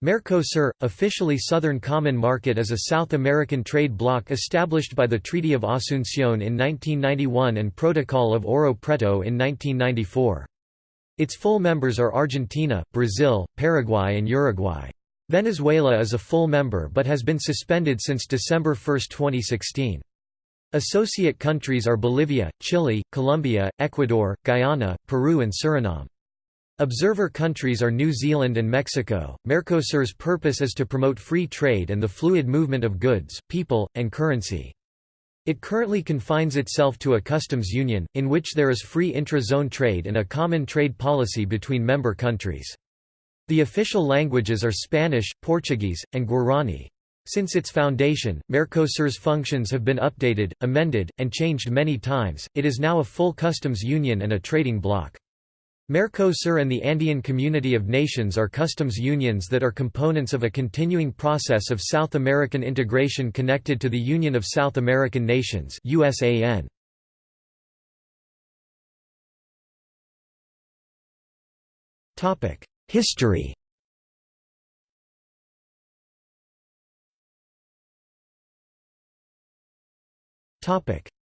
Mercosur, officially Southern Common Market is a South American trade bloc established by the Treaty of Asunción in 1991 and Protocol of Ouro Preto in 1994. Its full members are Argentina, Brazil, Paraguay and Uruguay. Venezuela is a full member but has been suspended since December 1, 2016. Associate countries are Bolivia, Chile, Colombia, Ecuador, Guyana, Peru and Suriname. Observer countries are New Zealand and Mexico. Mercosur's purpose is to promote free trade and the fluid movement of goods, people, and currency. It currently confines itself to a customs union, in which there is free intra-zone trade and a common trade policy between member countries. The official languages are Spanish, Portuguese, and Guarani. Since its foundation, Mercosur's functions have been updated, amended, and changed many times. It is now a full customs union and a trading bloc. Mercosur and the Andean Community of Nations are customs unions that are components of a continuing process of South American integration connected to the Union of South American Nations USAN. History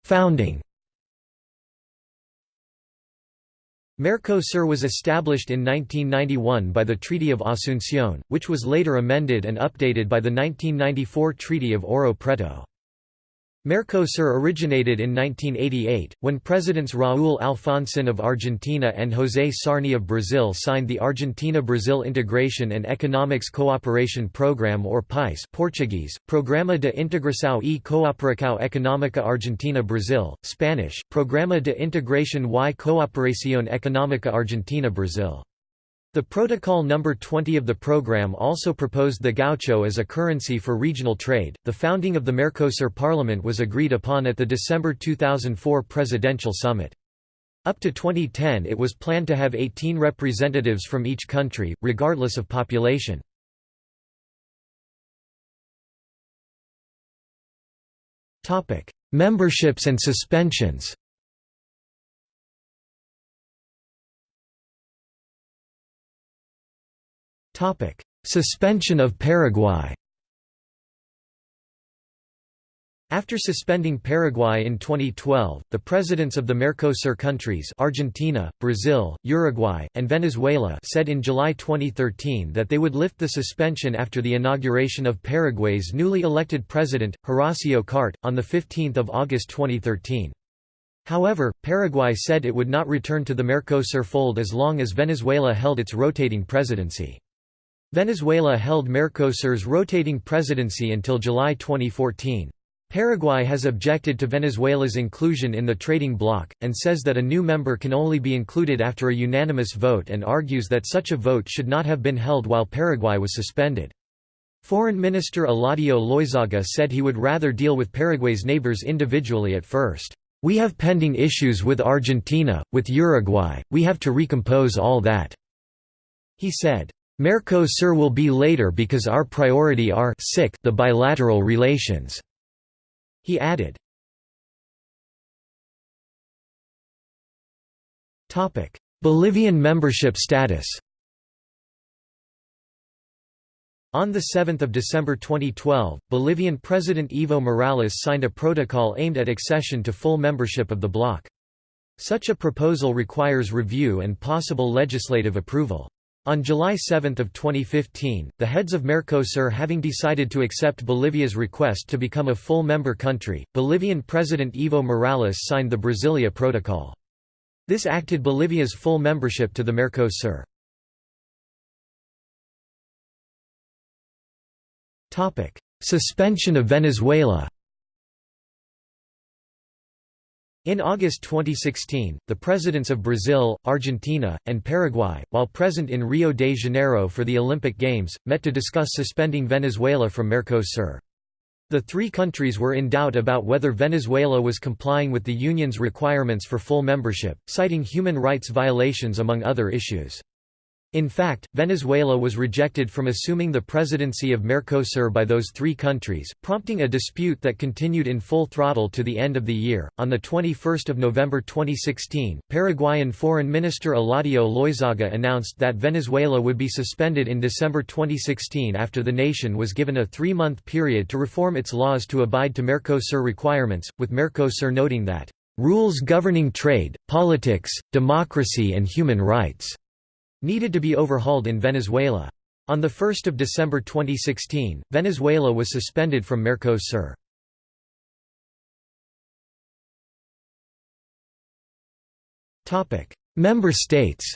Founding Mercosur was established in 1991 by the Treaty of Asunción, which was later amended and updated by the 1994 Treaty of Ouro Preto. Mercosur originated in 1988, when Presidents Raúl Alfonsín of Argentina and José Sarney of Brazil signed the Argentina-Brazil Integration and Economics Cooperation Program or PAIS Portuguese, Programa de Integração e Cooperação Económica Argentina-Brazil, Spanish, Programa de Integración y Cooperación Económica Argentina-Brazil. The Protocol No. 20 of the program also proposed the gaucho as a currency for regional trade. The founding of the Mercosur Parliament was agreed upon at the December 2004 presidential summit. Up to 2010 it was planned to have 18 representatives from each country, regardless of population. Memberships and suspensions Suspension of Paraguay After suspending Paraguay in 2012, the presidents of the Mercosur countries Argentina, Brazil, Uruguay, and Venezuela said in July 2013 that they would lift the suspension after the inauguration of Paraguay's newly elected president, Horacio Cartes, on 15 August 2013. However, Paraguay said it would not return to the Mercosur fold as long as Venezuela held its rotating presidency. Venezuela held Mercosur's rotating presidency until July 2014. Paraguay has objected to Venezuela's inclusion in the trading bloc, and says that a new member can only be included after a unanimous vote and argues that such a vote should not have been held while Paraguay was suspended. Foreign Minister Eladio Loizaga said he would rather deal with Paraguay's neighbors individually at first. We have pending issues with Argentina, with Uruguay, we have to recompose all that." He said. Mercosur will be later because our priority are the bilateral relations." He added. Bolivian membership status On 7 December 2012, Bolivian President Evo Morales signed a protocol aimed at accession to full membership of the bloc. Such a proposal requires review and possible legislative approval. On July 7 of 2015, the heads of Mercosur having decided to accept Bolivia's request to become a full member country, Bolivian President Evo Morales signed the Brasilia Protocol. This acted Bolivia's full membership to the Mercosur. Suspension of Venezuela In August 2016, the presidents of Brazil, Argentina, and Paraguay, while present in Rio de Janeiro for the Olympic Games, met to discuss suspending Venezuela from Mercosur. The three countries were in doubt about whether Venezuela was complying with the Union's requirements for full membership, citing human rights violations among other issues. In fact, Venezuela was rejected from assuming the presidency of Mercosur by those three countries, prompting a dispute that continued in full throttle to the end of the year. On the 21st of November 2016, Paraguayan Foreign Minister Eladio Loizaga announced that Venezuela would be suspended in December 2016 after the nation was given a three-month period to reform its laws to abide to Mercosur requirements, with Mercosur noting that rules governing trade, politics, democracy and human rights needed to be overhauled in Venezuela. On 1 December 2016, Venezuela was suspended from Mercosur. Member states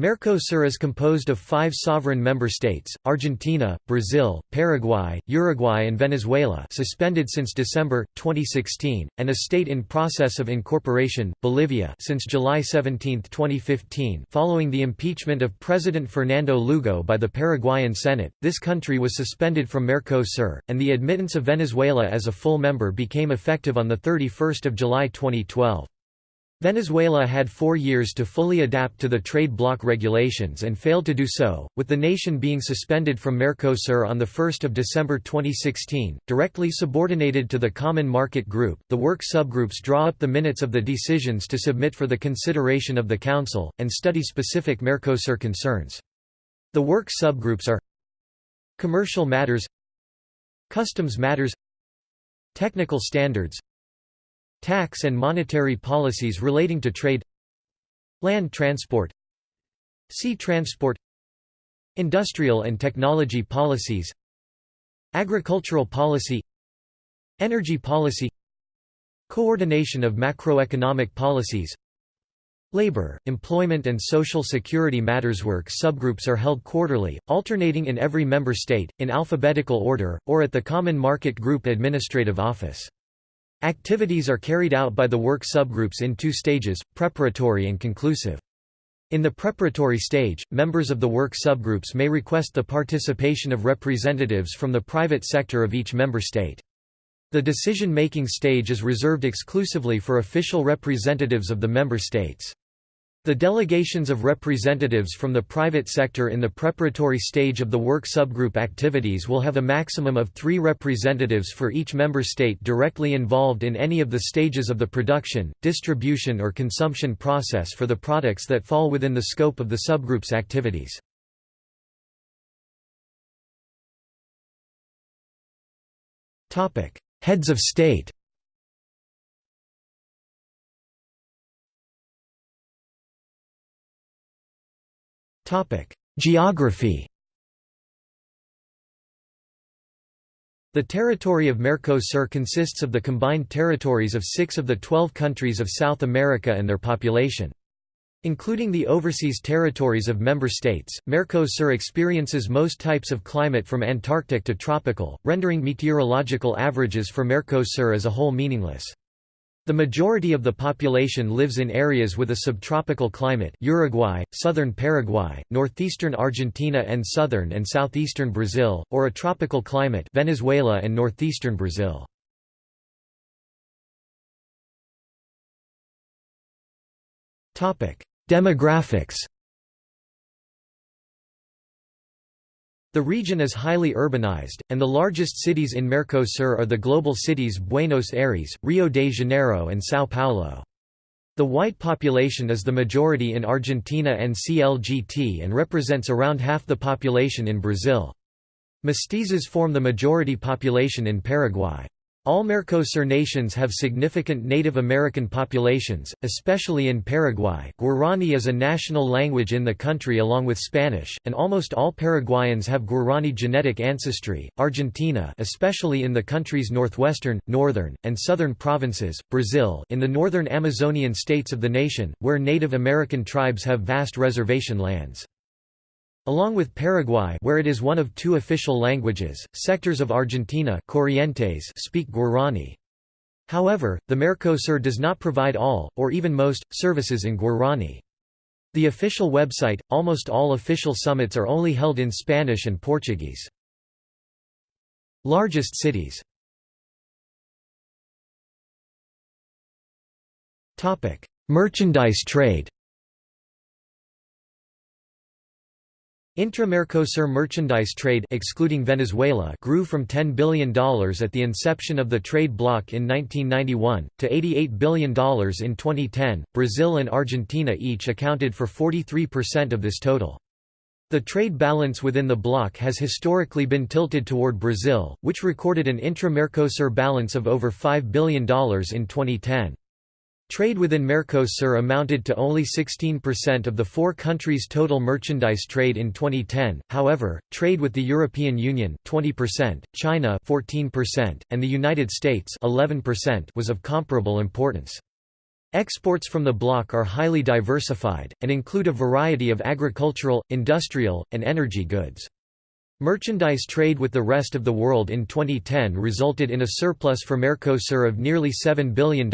Mercosur is composed of five sovereign member states, Argentina, Brazil, Paraguay, Uruguay and Venezuela suspended since December, 2016, and a state in process of incorporation, Bolivia since July 17, 2015 following the impeachment of President Fernando Lugo by the Paraguayan Senate, this country was suspended from Mercosur, and the admittance of Venezuela as a full member became effective on 31 July 2012. Venezuela had four years to fully adapt to the trade bloc regulations and failed to do so, with the nation being suspended from Mercosur on 1 December 2016. Directly subordinated to the Common Market Group, the work subgroups draw up the minutes of the decisions to submit for the consideration of the Council, and study specific Mercosur concerns. The work subgroups are Commercial matters Customs matters Technical standards Tax and monetary policies relating to trade Land transport Sea transport Industrial and technology policies Agricultural policy Energy policy Coordination of macroeconomic policies Labor, employment and social security matters work subgroups are held quarterly, alternating in every member state, in alphabetical order, or at the Common Market Group Administrative Office. Activities are carried out by the work subgroups in two stages, preparatory and conclusive. In the preparatory stage, members of the work subgroups may request the participation of representatives from the private sector of each member state. The decision-making stage is reserved exclusively for official representatives of the member states. The delegations of representatives from the private sector in the preparatory stage of the work subgroup activities will have a maximum of three representatives for each member state directly involved in any of the stages of the production, distribution or consumption process for the products that fall within the scope of the subgroup's activities. Heads of state Geography The territory of Mercosur consists of the combined territories of six of the twelve countries of South America and their population. Including the overseas territories of member states, Mercosur experiences most types of climate from Antarctic to tropical, rendering meteorological averages for Mercosur as a whole meaningless. The majority of the population lives in areas with a subtropical climate Uruguay, southern Paraguay, northeastern Argentina and southern and southeastern Brazil, or a tropical climate Venezuela and northeastern Brazil. Demographics The region is highly urbanized, and the largest cities in Mercosur are the global cities Buenos Aires, Rio de Janeiro and São Paulo. The white population is the majority in Argentina and CLGT and represents around half the population in Brazil. Mestizos form the majority population in Paraguay. All Mercosur nations have significant Native American populations, especially in Paraguay Guarani is a national language in the country along with Spanish, and almost all Paraguayans have Guarani genetic ancestry. Argentina especially in the country's northwestern, northern, and southern provinces, Brazil in the northern Amazonian states of the nation, where Native American tribes have vast reservation lands. Along with Paraguay where it is one of two official languages, sectors of Argentina Corrientes speak Guarani. However, the Mercosur does not provide all, or even most, services in Guarani. The official website, almost all official summits are only held in Spanish and Portuguese. Largest cities Merchandise trade Intra-Mercosur merchandise trade excluding Venezuela grew from $10 billion at the inception of the trade bloc in 1991, to $88 billion in 2010. Brazil and Argentina each accounted for 43% of this total. The trade balance within the bloc has historically been tilted toward Brazil, which recorded an intra-Mercosur balance of over $5 billion in 2010. Trade within Mercosur amounted to only 16% of the four countries' total merchandise trade in 2010. However, trade with the European Union, 20%, China, 14%, and the United States, 11%, was of comparable importance. Exports from the bloc are highly diversified and include a variety of agricultural, industrial, and energy goods. Merchandise trade with the rest of the world in 2010 resulted in a surplus for Mercosur of nearly $7 billion.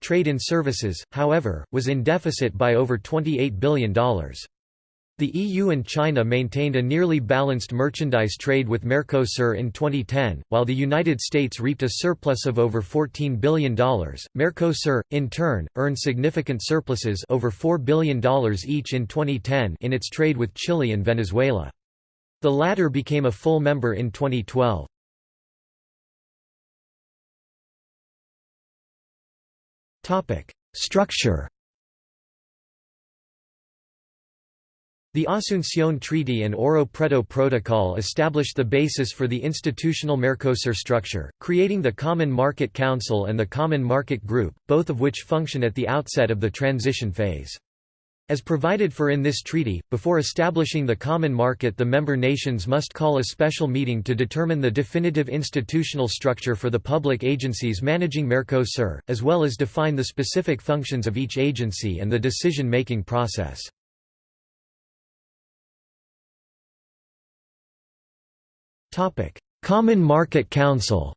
Trade in services, however, was in deficit by over $28 billion. The EU and China maintained a nearly balanced merchandise trade with Mercosur in 2010, while the United States reaped a surplus of over $14 billion. Mercosur, in turn, earned significant surpluses over $4 billion each in 2010 in its trade with Chile and Venezuela. The latter became a full member in 2012. Structure The Asunción Treaty and Ouro Preto Protocol established the basis for the institutional Mercosur structure, creating the Common Market Council and the Common Market Group, both of which function at the outset of the transition phase. As provided for in this treaty, before establishing the common market the member nations must call a special meeting to determine the definitive institutional structure for the public agencies managing Mercosur, as well as define the specific functions of each agency and the decision-making process. Common Market Council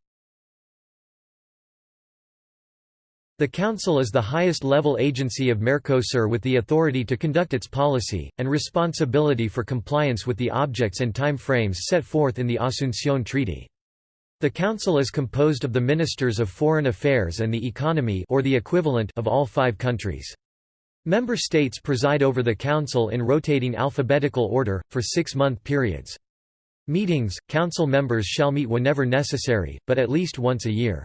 The Council is the highest-level agency of Mercosur with the authority to conduct its policy, and responsibility for compliance with the objects and time frames set forth in the Asunción Treaty. The Council is composed of the Ministers of Foreign Affairs and the Economy or the equivalent of all five countries. Member states preside over the Council in rotating alphabetical order, for six-month periods. Meetings, Council members shall meet whenever necessary, but at least once a year.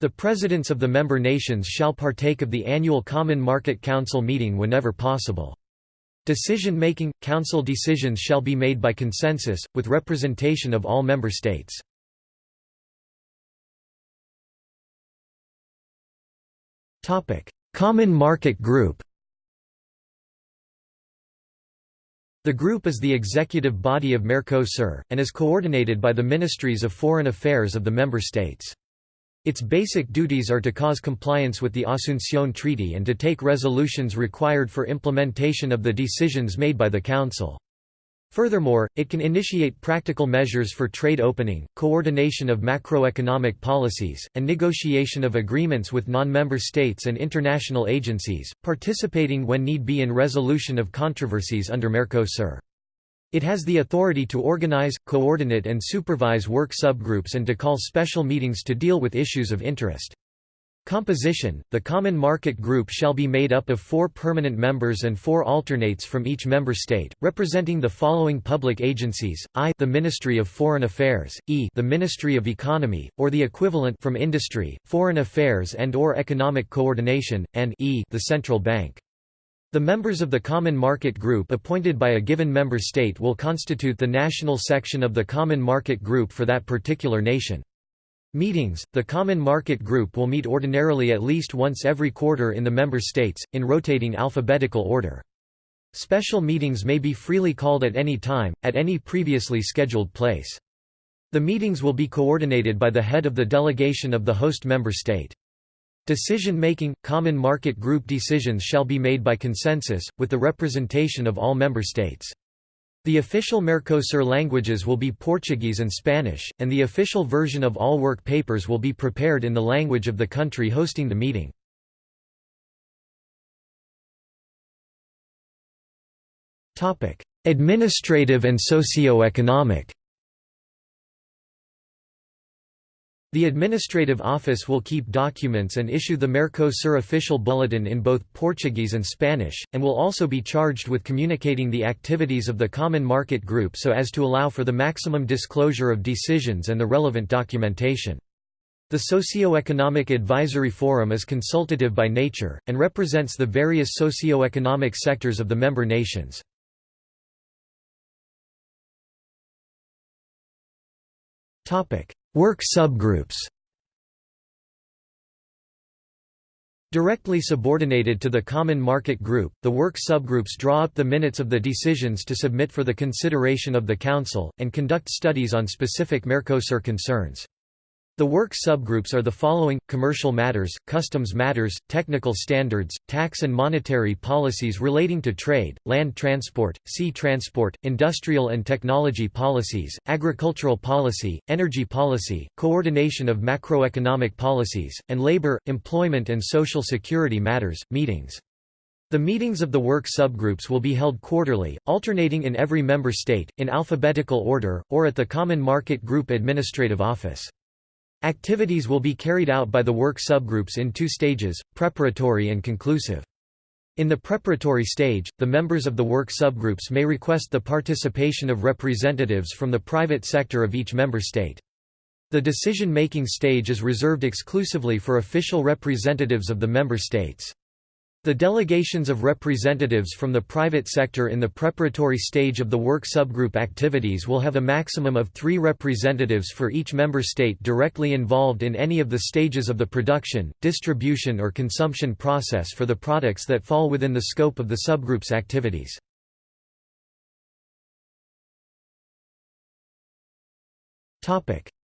The presidents of the member nations shall partake of the annual Common Market Council meeting whenever possible. Decision-making, council decisions shall be made by consensus, with representation of all member states. Common Market Group The group is the executive body of Mercosur, and is coordinated by the Ministries of Foreign Affairs of the member states. Its basic duties are to cause compliance with the Asunción Treaty and to take resolutions required for implementation of the decisions made by the Council. Furthermore, it can initiate practical measures for trade opening, coordination of macroeconomic policies, and negotiation of agreements with non-member states and international agencies, participating when need be in resolution of controversies under Mercosur. It has the authority to organize, coordinate and supervise work subgroups and to call special meetings to deal with issues of interest. Composition – The Common Market Group shall be made up of four permanent members and four alternates from each member state, representing the following public agencies, I the Ministry of Foreign Affairs, E the Ministry of Economy, or the equivalent from Industry, Foreign Affairs and or Economic Coordination, and E the Central Bank. The members of the Common Market Group appointed by a given member state will constitute the national section of the Common Market Group for that particular nation. Meetings The Common Market Group will meet ordinarily at least once every quarter in the member states, in rotating alphabetical order. Special meetings may be freely called at any time, at any previously scheduled place. The meetings will be coordinated by the head of the delegation of the host member state. Decision-making, common market group decisions shall be made by consensus, with the representation of all member states. The official Mercosur languages will be Portuguese and Spanish, and the official version of all work papers will be prepared in the language of the country hosting the meeting. Administrative and socio-economic The administrative office will keep documents and issue the Mercosur official bulletin in both Portuguese and Spanish, and will also be charged with communicating the activities of the Common Market Group so as to allow for the maximum disclosure of decisions and the relevant documentation. The Socio-Economic Advisory Forum is consultative by nature, and represents the various socio-economic sectors of the member nations. Work subgroups Directly subordinated to the Common Market Group, the work subgroups draw up the minutes of the decisions to submit for the consideration of the Council, and conduct studies on specific Mercosur concerns. The work subgroups are the following, commercial matters, customs matters, technical standards, tax and monetary policies relating to trade, land transport, sea transport, industrial and technology policies, agricultural policy, energy policy, coordination of macroeconomic policies, and labor, employment and social security matters, meetings. The meetings of the work subgroups will be held quarterly, alternating in every member state, in alphabetical order, or at the Common Market Group Administrative Office. Activities will be carried out by the work subgroups in two stages, preparatory and conclusive. In the preparatory stage, the members of the work subgroups may request the participation of representatives from the private sector of each member state. The decision-making stage is reserved exclusively for official representatives of the member states. The delegations of representatives from the private sector in the preparatory stage of the work subgroup activities will have a maximum of three representatives for each member state directly involved in any of the stages of the production, distribution or consumption process for the products that fall within the scope of the subgroup's activities.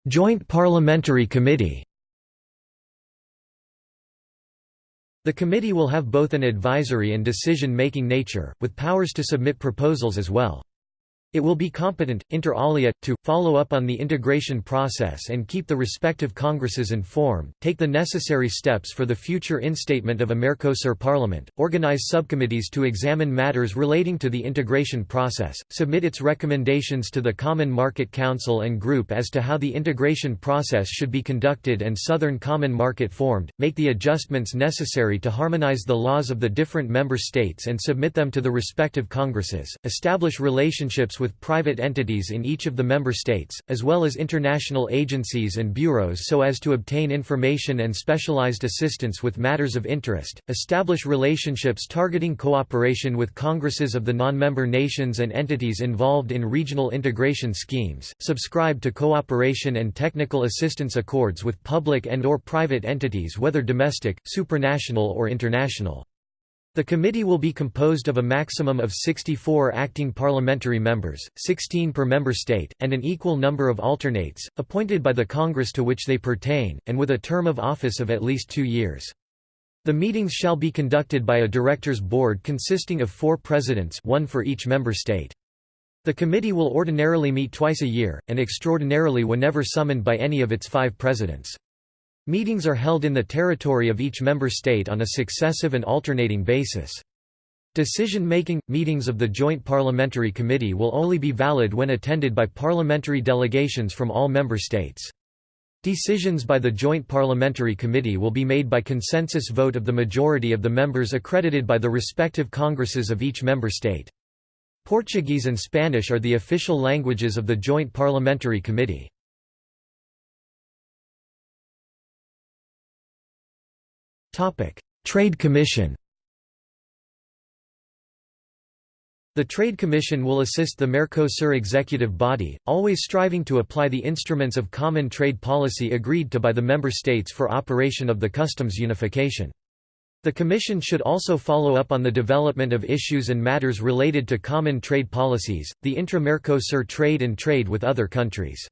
Joint Parliamentary Committee The committee will have both an advisory and decision-making nature, with powers to submit proposals as well. It will be competent, inter alia, to, follow up on the integration process and keep the respective Congresses informed, take the necessary steps for the future instatement of a Mercosur Parliament, organize subcommittees to examine matters relating to the integration process, submit its recommendations to the Common Market Council and Group as to how the integration process should be conducted and Southern Common Market formed, make the adjustments necessary to harmonize the laws of the different member states and submit them to the respective Congresses, establish relationships with private entities in each of the member states, as well as international agencies and bureaus so as to obtain information and specialized assistance with matters of interest, establish relationships targeting cooperation with congresses of the non-member nations and entities involved in regional integration schemes, subscribe to cooperation and technical assistance accords with public and or private entities whether domestic, supranational or international. The committee will be composed of a maximum of 64 acting parliamentary members, 16 per member state, and an equal number of alternates, appointed by the Congress to which they pertain, and with a term of office of at least two years. The meetings shall be conducted by a directors' board consisting of four presidents one for each member state. The committee will ordinarily meet twice a year, and extraordinarily whenever summoned by any of its five presidents. Meetings are held in the territory of each member state on a successive and alternating basis. Decision-making – meetings of the Joint Parliamentary Committee will only be valid when attended by parliamentary delegations from all member states. Decisions by the Joint Parliamentary Committee will be made by consensus vote of the majority of the members accredited by the respective congresses of each member state. Portuguese and Spanish are the official languages of the Joint Parliamentary Committee. Trade Commission The Trade Commission will assist the Mercosur executive body, always striving to apply the instruments of common trade policy agreed to by the member states for operation of the customs unification. The Commission should also follow up on the development of issues and matters related to common trade policies, the intra-Mercosur trade and trade with other countries.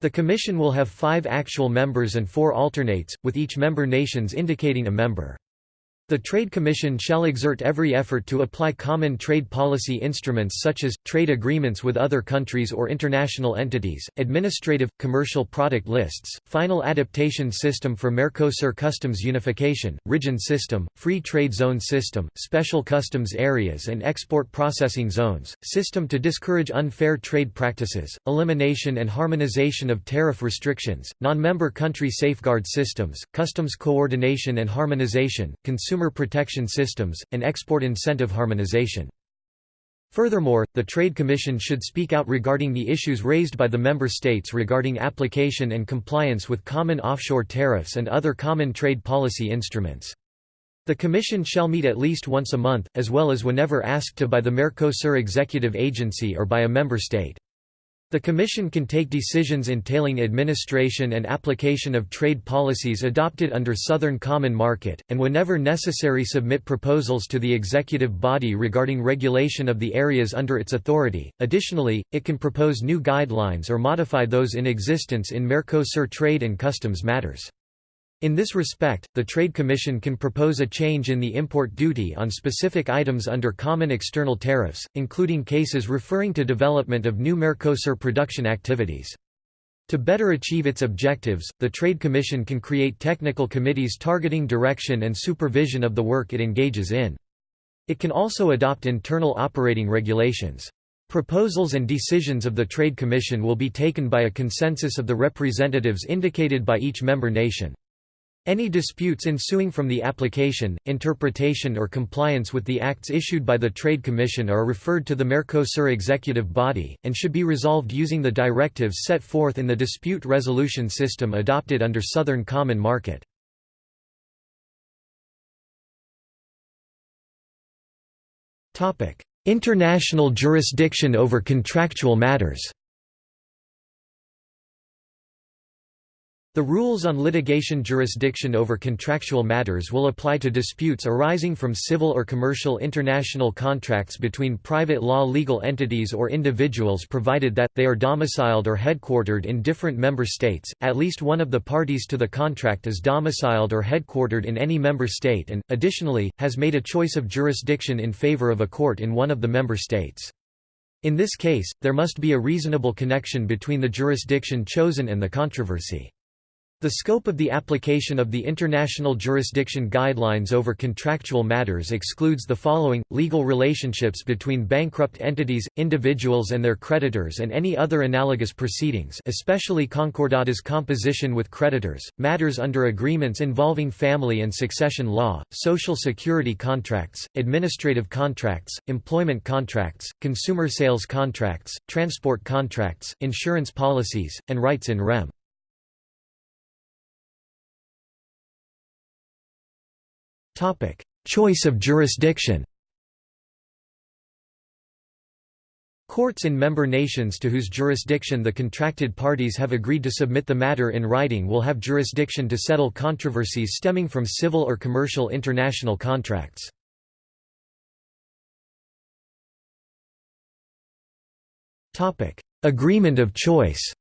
The Commission will have five actual members and four alternates, with each member nations indicating a member. The Trade Commission shall exert every effort to apply common trade policy instruments such as, trade agreements with other countries or international entities, administrative, commercial product lists, final adaptation system for Mercosur customs unification, region system, free trade zone system, special customs areas and export processing zones, system to discourage unfair trade practices, elimination and harmonization of tariff restrictions, non-member country safeguard systems, customs coordination and harmonization, consumer consumer protection systems, and export incentive harmonization. Furthermore, the Trade Commission should speak out regarding the issues raised by the member states regarding application and compliance with common offshore tariffs and other common trade policy instruments. The Commission shall meet at least once a month, as well as whenever asked to by the Mercosur Executive Agency or by a member state. The Commission can take decisions entailing administration and application of trade policies adopted under Southern Common Market, and whenever necessary submit proposals to the executive body regarding regulation of the areas under its authority. Additionally, it can propose new guidelines or modify those in existence in Mercosur trade and customs matters. In this respect, the Trade Commission can propose a change in the import duty on specific items under common external tariffs, including cases referring to development of new Mercosur production activities. To better achieve its objectives, the Trade Commission can create technical committees targeting direction and supervision of the work it engages in. It can also adopt internal operating regulations. Proposals and decisions of the Trade Commission will be taken by a consensus of the representatives indicated by each member nation. Any disputes ensuing from the application, interpretation or compliance with the acts issued by the Trade Commission are referred to the Mercosur executive body, and should be resolved using the directives set forth in the dispute resolution system adopted under Southern Common Market. International jurisdiction over contractual matters The rules on litigation jurisdiction over contractual matters will apply to disputes arising from civil or commercial international contracts between private law legal entities or individuals provided that, they are domiciled or headquartered in different member states, at least one of the parties to the contract is domiciled or headquartered in any member state and, additionally, has made a choice of jurisdiction in favor of a court in one of the member states. In this case, there must be a reasonable connection between the jurisdiction chosen and the controversy. The scope of the application of the International Jurisdiction Guidelines over contractual matters excludes the following, legal relationships between bankrupt entities, individuals and their creditors and any other analogous proceedings especially concordata's composition with creditors, matters under agreements involving family and succession law, social security contracts, administrative contracts, employment contracts, consumer sales contracts, transport contracts, insurance policies, and rights in rem. Choice of jurisdiction Courts in member nations to whose jurisdiction the contracted parties have agreed to submit the matter in writing will have jurisdiction to settle controversies stemming from civil or commercial international contracts. Agreement of choice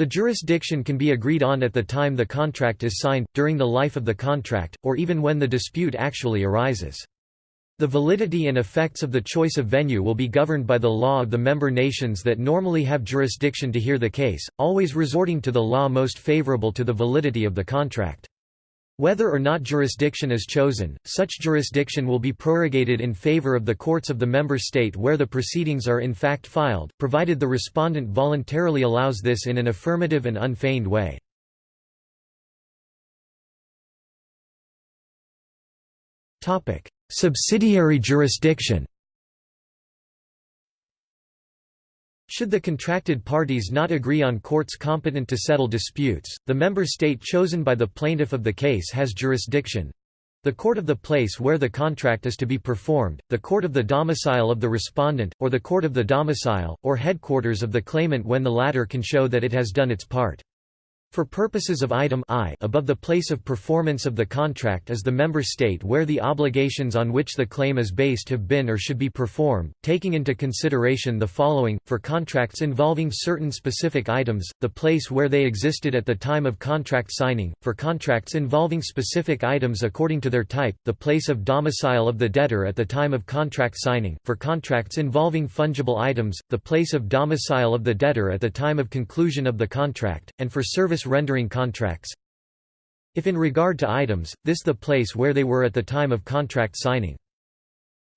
The jurisdiction can be agreed on at the time the contract is signed, during the life of the contract, or even when the dispute actually arises. The validity and effects of the choice of venue will be governed by the law of the member nations that normally have jurisdiction to hear the case, always resorting to the law most favorable to the validity of the contract. Whether or not jurisdiction is chosen, such jurisdiction will be prorogated in favor of the courts of the member state where the proceedings are in fact filed, provided the respondent voluntarily allows this in an affirmative and unfeigned way. Subsidiary jurisdiction Should the contracted parties not agree on courts competent to settle disputes, the member state chosen by the plaintiff of the case has jurisdiction the court of the place where the contract is to be performed, the court of the domicile of the respondent, or the court of the domicile, or headquarters of the claimant when the latter can show that it has done its part. For purposes of item I above the place of performance of the contract is the member state where the obligations on which the claim is based have been or should be performed, taking into consideration the following, for contracts involving certain specific items, the place where they existed at the time of contract signing, for contracts involving specific items according to their type, the place of domicile of the debtor at the time of contract signing, for contracts involving fungible items, the place of domicile of the debtor at the time of conclusion of the contract, and for service rendering contracts if in regard to items, this the place where they were at the time of contract signing.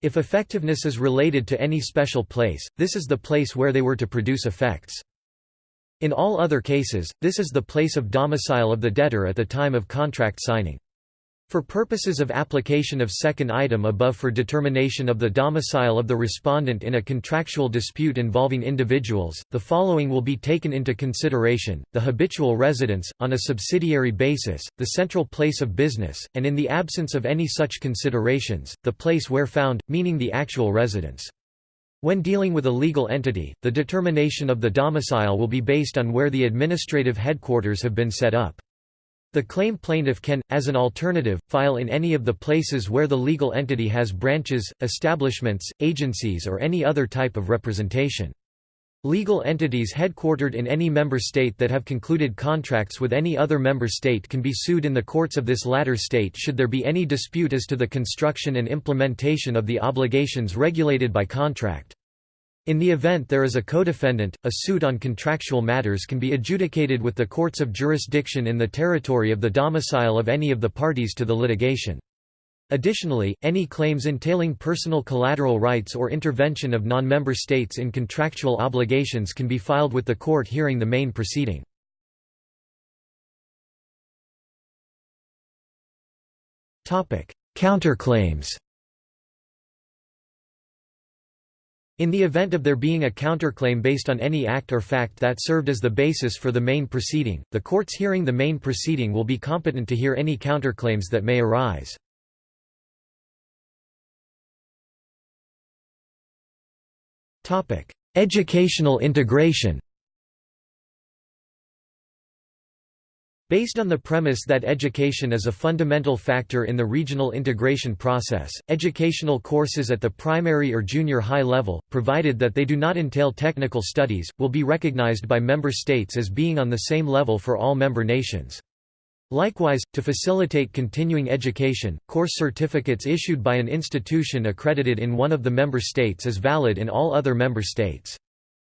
If effectiveness is related to any special place, this is the place where they were to produce effects. In all other cases, this is the place of domicile of the debtor at the time of contract signing. For purposes of application of second item above for determination of the domicile of the respondent in a contractual dispute involving individuals, the following will be taken into consideration, the habitual residence, on a subsidiary basis, the central place of business, and in the absence of any such considerations, the place where found, meaning the actual residence. When dealing with a legal entity, the determination of the domicile will be based on where the administrative headquarters have been set up. The claim plaintiff can, as an alternative, file in any of the places where the legal entity has branches, establishments, agencies or any other type of representation. Legal entities headquartered in any member state that have concluded contracts with any other member state can be sued in the courts of this latter state should there be any dispute as to the construction and implementation of the obligations regulated by contract. In the event there is a codefendant, a suit on contractual matters can be adjudicated with the courts of jurisdiction in the territory of the domicile of any of the parties to the litigation. Additionally, any claims entailing personal collateral rights or intervention of non-member states in contractual obligations can be filed with the court hearing the main proceeding. Counterclaims In the event of there being a counterclaim based on any act or fact that served as the basis for the main proceeding, the courts hearing the main proceeding will be competent to hear any counterclaims that may arise. Educational integration Based on the premise that education is a fundamental factor in the regional integration process, educational courses at the primary or junior high level, provided that they do not entail technical studies, will be recognized by member states as being on the same level for all member nations. Likewise, to facilitate continuing education, course certificates issued by an institution accredited in one of the member states is valid in all other member states.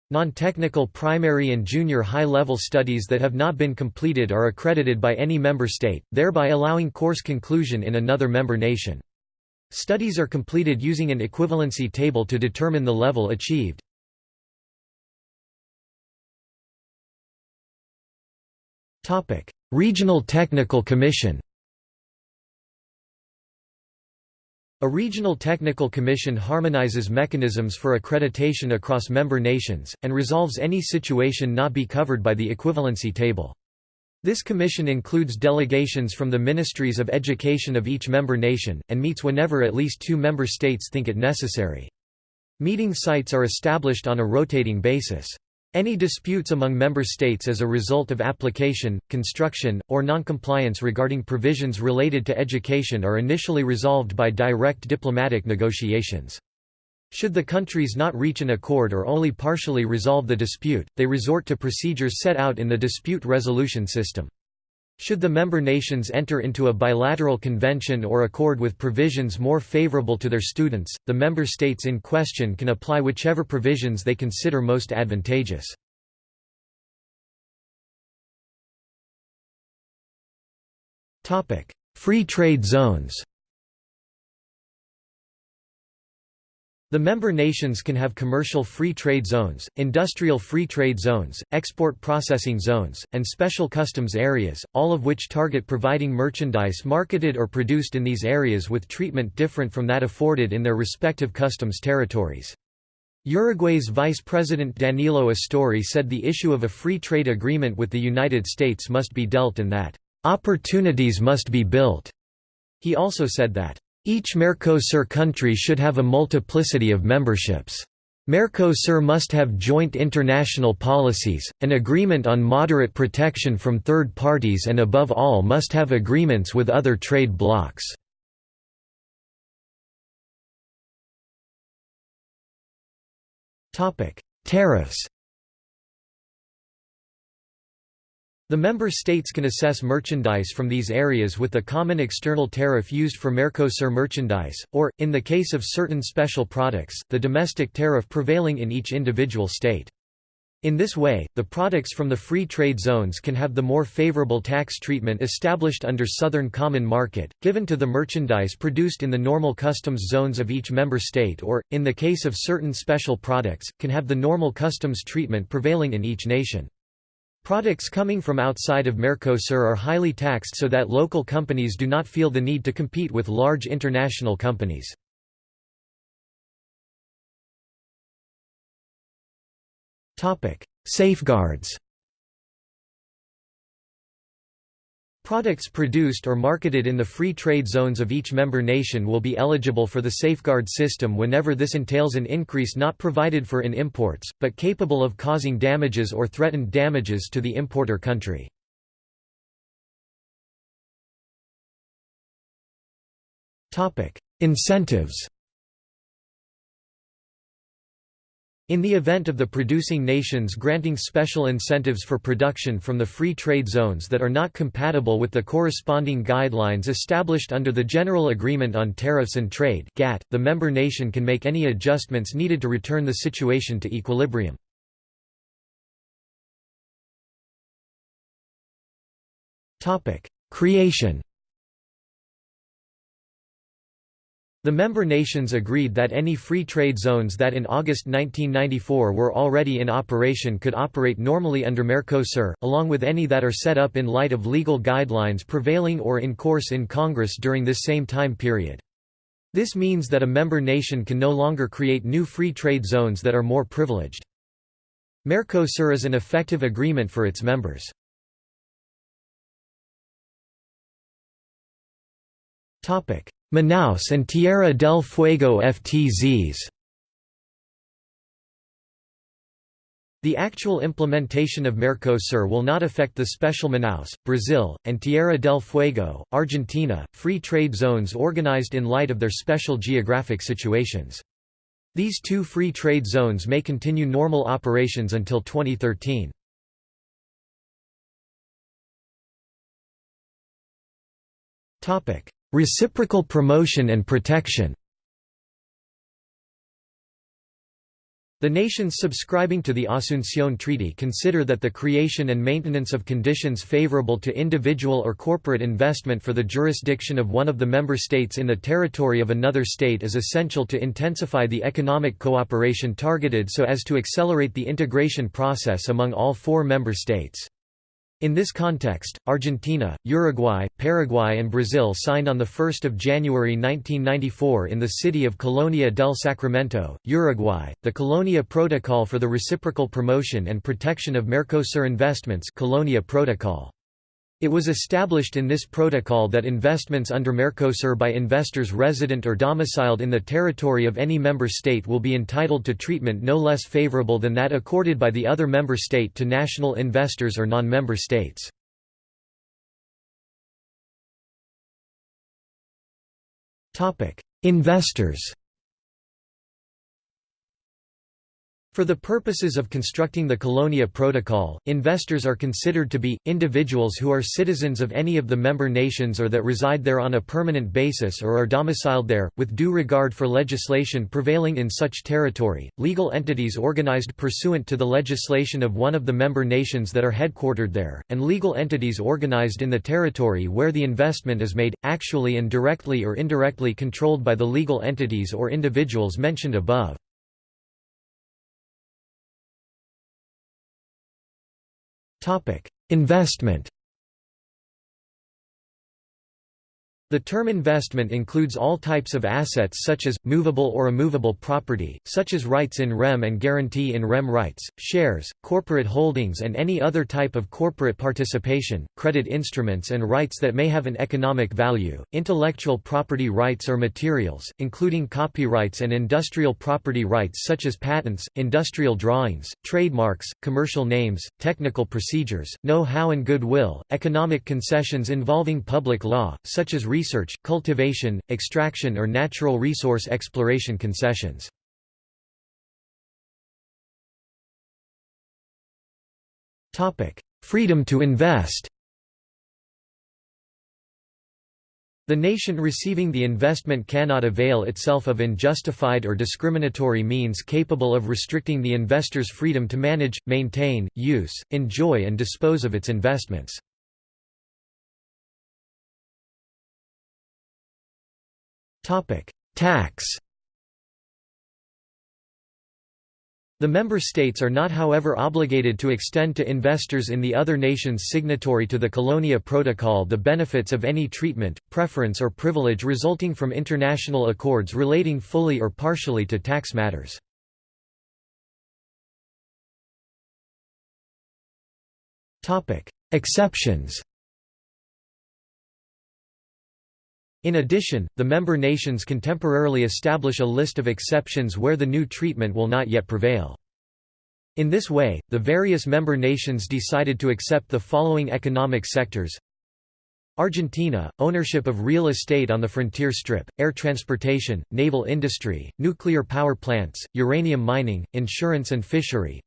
Non-technical primary and junior high-level studies that have not been completed are accredited by any member state, thereby allowing course conclusion in another member nation. Studies are completed using an equivalency table to determine the level achieved. Regional Technical Commission A regional technical commission harmonizes mechanisms for accreditation across member nations, and resolves any situation not be covered by the equivalency table. This commission includes delegations from the ministries of education of each member nation, and meets whenever at least two member states think it necessary. Meeting sites are established on a rotating basis. Any disputes among member states as a result of application, construction, or noncompliance regarding provisions related to education are initially resolved by direct diplomatic negotiations. Should the countries not reach an accord or only partially resolve the dispute, they resort to procedures set out in the dispute resolution system. Should the member nations enter into a bilateral convention or accord with provisions more favorable to their students, the member states in question can apply whichever provisions they consider most advantageous. Free trade zones The member nations can have commercial free trade zones, industrial free trade zones, export processing zones, and special customs areas, all of which target providing merchandise marketed or produced in these areas with treatment different from that afforded in their respective customs territories. Uruguay's Vice President Danilo Astori said the issue of a free trade agreement with the United States must be dealt and that, "...opportunities must be built." He also said that, each Mercosur country should have a multiplicity of memberships. Mercosur must have joint international policies, an agreement on moderate protection from third parties and above all must have agreements with other trade blocs. Tariffs The member states can assess merchandise from these areas with the common external tariff used for Mercosur merchandise, or, in the case of certain special products, the domestic tariff prevailing in each individual state. In this way, the products from the free trade zones can have the more favorable tax treatment established under Southern Common Market, given to the merchandise produced in the normal customs zones of each member state or, in the case of certain special products, can have the normal customs treatment prevailing in each nation. Products coming from outside of Mercosur are highly taxed so that local companies do not feel the need to compete with large international companies. Safeguards Products produced or marketed in the free trade zones of each member nation will be eligible for the safeguard system whenever this entails an increase not provided for in imports, but capable of causing damages or threatened damages to the importer country. Incentives In the event of the producing nations granting special incentives for production from the free trade zones that are not compatible with the corresponding guidelines established under the General Agreement on Tariffs and Trade (GATT), the member nation can make any adjustments needed to return the situation to equilibrium. Creation The member nations agreed that any free trade zones that in August 1994 were already in operation could operate normally under Mercosur, along with any that are set up in light of legal guidelines prevailing or in course in Congress during this same time period. This means that a member nation can no longer create new free trade zones that are more privileged. Mercosur is an effective agreement for its members. Manaus and Tierra del Fuego FTZs The actual implementation of Mercosur will not affect the special Manaus, Brazil, and Tierra del Fuego, Argentina, free trade zones organized in light of their special geographic situations. These two free trade zones may continue normal operations until 2013. Topic: Reciprocal promotion and protection The nations subscribing to the Asunción Treaty consider that the creation and maintenance of conditions favorable to individual or corporate investment for the jurisdiction of one of the member states in the territory of another state is essential to intensify the economic cooperation targeted so as to accelerate the integration process among all four member states. In this context, Argentina, Uruguay, Paraguay and Brazil signed on 1 January 1994 in the city of Colonia del Sacramento, Uruguay, the Colonia Protocol for the Reciprocal Promotion and Protection of Mercosur Investments Colonia Protocol. It was established in this protocol that investments under Mercosur by investors resident or domiciled in the territory of any member state will be entitled to treatment no less favorable than that accorded by the other member state to national investors or non-member states. Investors For the purposes of constructing the Colonia Protocol, investors are considered to be, individuals who are citizens of any of the member nations or that reside there on a permanent basis or are domiciled there, with due regard for legislation prevailing in such territory, legal entities organized pursuant to the legislation of one of the member nations that are headquartered there, and legal entities organized in the territory where the investment is made, actually and directly or indirectly controlled by the legal entities or individuals mentioned above. Investment The term investment includes all types of assets such as, movable or immovable property, such as rights in rem and guarantee in rem rights, shares, corporate holdings and any other type of corporate participation, credit instruments and rights that may have an economic value, intellectual property rights or materials, including copyrights and industrial property rights such as patents, industrial drawings, trademarks, commercial names, technical procedures, know-how and goodwill, economic concessions involving public law, such as research, cultivation, extraction or natural resource exploration concessions. Freedom to invest The nation receiving the investment cannot avail itself of unjustified or discriminatory means capable of restricting the investor's freedom to manage, maintain, use, enjoy and dispose of its investments. Tax The member states are not however obligated to extend to investors in the other nations signatory to the Colonia Protocol the benefits of any treatment, preference or privilege resulting from international accords relating fully or partially to tax matters. Exceptions In addition, the member nations can temporarily establish a list of exceptions where the new treatment will not yet prevail. In this way, the various member nations decided to accept the following economic sectors Argentina, ownership of real estate on the frontier strip, air transportation, naval industry, nuclear power plants, uranium mining, insurance and fishery,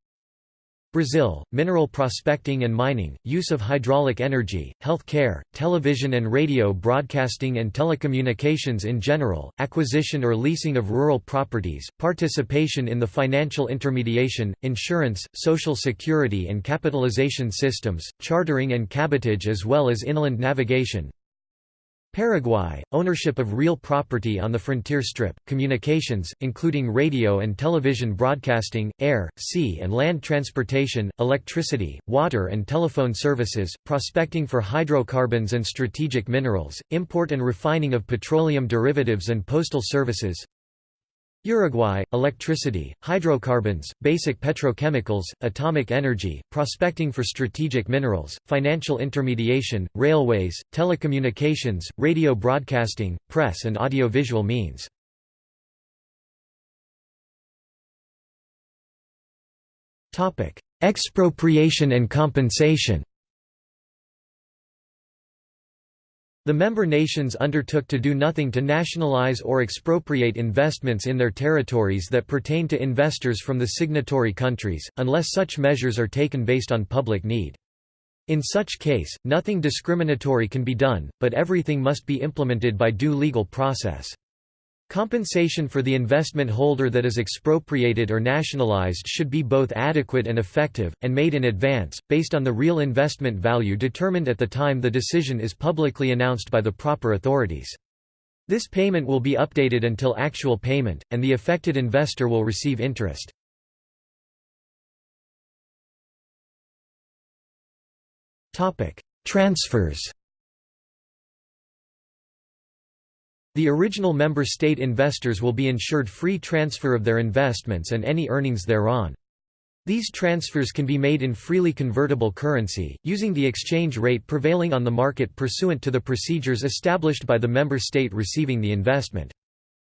Brazil, mineral prospecting and mining, use of hydraulic energy, health care, television and radio broadcasting and telecommunications in general, acquisition or leasing of rural properties, participation in the financial intermediation, insurance, social security and capitalization systems, chartering and cabotage as well as inland navigation, Paraguay, ownership of real property on the frontier strip, communications, including radio and television broadcasting, air, sea and land transportation, electricity, water and telephone services, prospecting for hydrocarbons and strategic minerals, import and refining of petroleum derivatives and postal services, Uruguay, electricity, hydrocarbons, basic petrochemicals, atomic energy, prospecting for strategic minerals, financial intermediation, railways, telecommunications, radio broadcasting, press and audiovisual means. Expropriation and compensation The member nations undertook to do nothing to nationalize or expropriate investments in their territories that pertain to investors from the signatory countries, unless such measures are taken based on public need. In such case, nothing discriminatory can be done, but everything must be implemented by due legal process. Compensation for the investment holder that is expropriated or nationalized should be both adequate and effective, and made in advance, based on the real investment value determined at the time the decision is publicly announced by the proper authorities. This payment will be updated until actual payment, and the affected investor will receive interest. Transfers The original member state investors will be ensured free transfer of their investments and any earnings thereon. These transfers can be made in freely convertible currency, using the exchange rate prevailing on the market pursuant to the procedures established by the member state receiving the investment.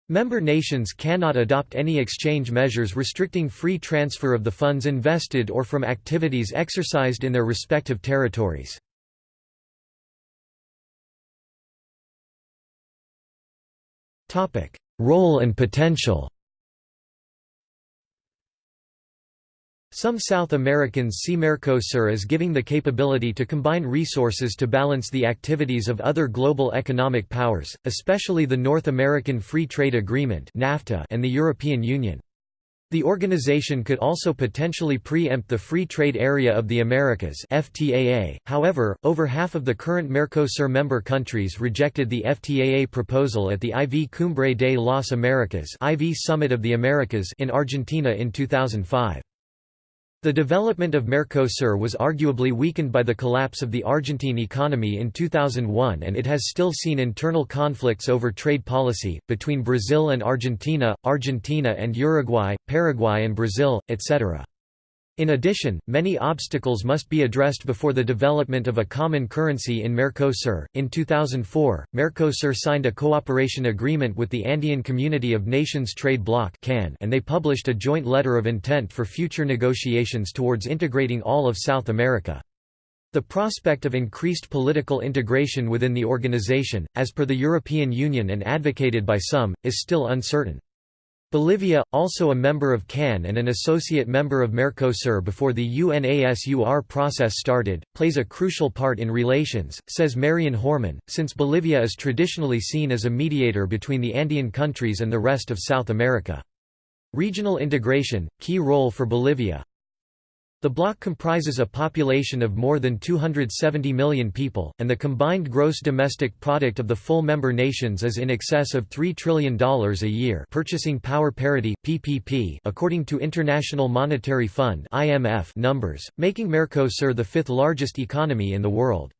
Member nations cannot adopt any exchange measures restricting free transfer of the funds invested or from activities exercised in their respective territories. Role and potential Some South Americans see Mercosur as giving the capability to combine resources to balance the activities of other global economic powers, especially the North American Free Trade Agreement and the European Union. The organization could also potentially preempt the Free Trade Area of the Americas FTAA. However, over half of the current Mercosur member countries rejected the FTAA proposal at the IV Cumbre de las Americas IV Summit of the Americas in Argentina in 2005. The development of Mercosur was arguably weakened by the collapse of the Argentine economy in 2001 and it has still seen internal conflicts over trade policy, between Brazil and Argentina, Argentina and Uruguay, Paraguay and Brazil, etc. In addition, many obstacles must be addressed before the development of a common currency in Mercosur. In 2004, Mercosur signed a cooperation agreement with the Andean Community of Nations Trade Bloc and they published a joint letter of intent for future negotiations towards integrating all of South America. The prospect of increased political integration within the organization, as per the European Union and advocated by some, is still uncertain. Bolivia, also a member of CAN and an associate member of Mercosur before the UNASUR process started, plays a crucial part in relations, says Marian Horman, since Bolivia is traditionally seen as a mediator between the Andean countries and the rest of South America. Regional integration, key role for Bolivia the bloc comprises a population of more than 270 million people, and the combined gross domestic product of the full member nations is in excess of $3 trillion a year purchasing power parity PPP, according to International Monetary Fund IMF numbers, making Mercosur the fifth largest economy in the world.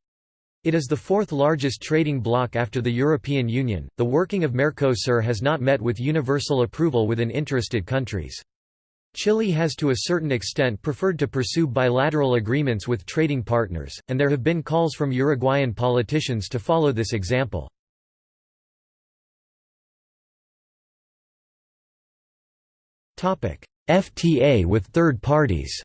It is the fourth largest trading bloc after the European Union. The working of Mercosur has not met with universal approval within interested countries. Chile has to a certain extent preferred to pursue bilateral agreements with trading partners, and there have been calls from Uruguayan politicians to follow this example. FTA with third parties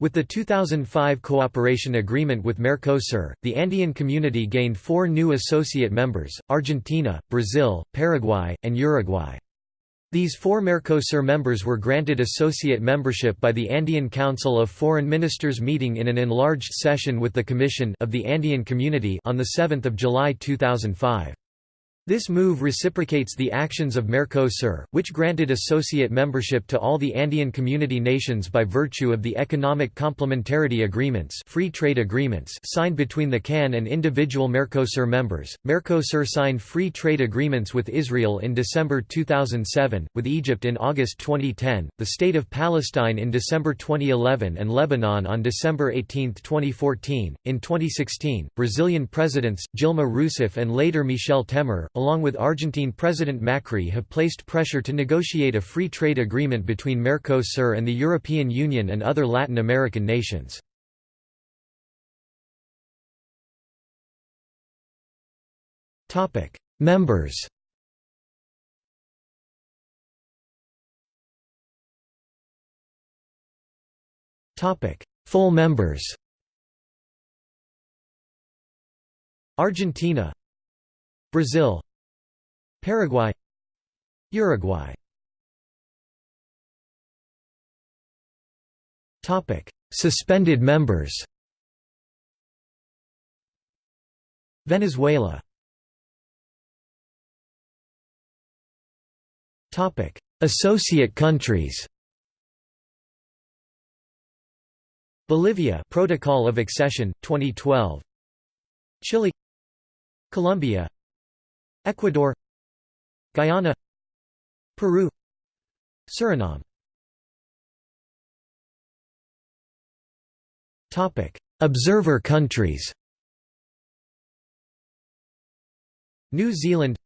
With the 2005 cooperation agreement with Mercosur, the Andean community gained four new associate members, Argentina, Brazil, Paraguay, and Uruguay. These four Mercosur members were granted associate membership by the Andean Council of Foreign Ministers meeting in an enlarged session with the Commission of the Andean Community on 7 July 2005. This move reciprocates the actions of Mercosur, which granted associate membership to all the Andean community nations by virtue of the Economic Complementarity Agreements, free trade agreements signed between the CAN and individual Mercosur members. Mercosur signed free trade agreements with Israel in December 2007, with Egypt in August 2010, the State of Palestine in December 2011 and Lebanon on December 18, 2014. In 2016, Brazilian presidents Dilma Rousseff and later Michel Temer along with Argentine President Macri have placed pressure to negotiate a free trade agreement between Mercosur and the European Union and other Latin American nations. Members Full members Argentina Brazil Paraguay Uruguay Topic: Suspended members. Venezuela. Topic: Associate countries. Bolivia Protocol of Accession 2012 Chile Colombia Ecuador Guyana Peru Suriname Topic: Observer countries New Zealand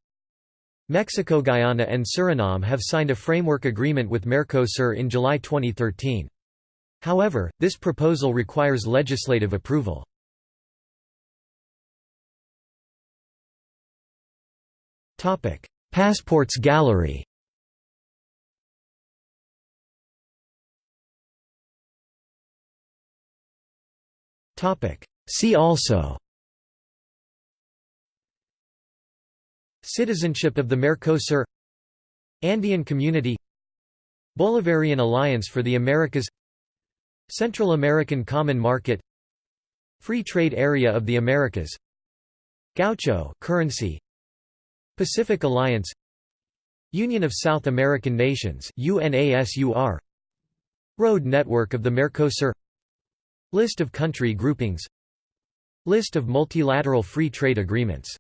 Mexico Guyana and Suriname have signed a framework agreement with Mercosur in July 2013. However, this proposal requires legislative approval. Passports gallery. See also. Citizenship of the Mercosur. Andean Community. Bolivarian Alliance for the Americas. Central American Common Market. Free Trade Area of the Americas. Gaucho currency Pacific Alliance Union of South American Nations UNASUR Road Network of the Mercosur List of country groupings List of multilateral free trade agreements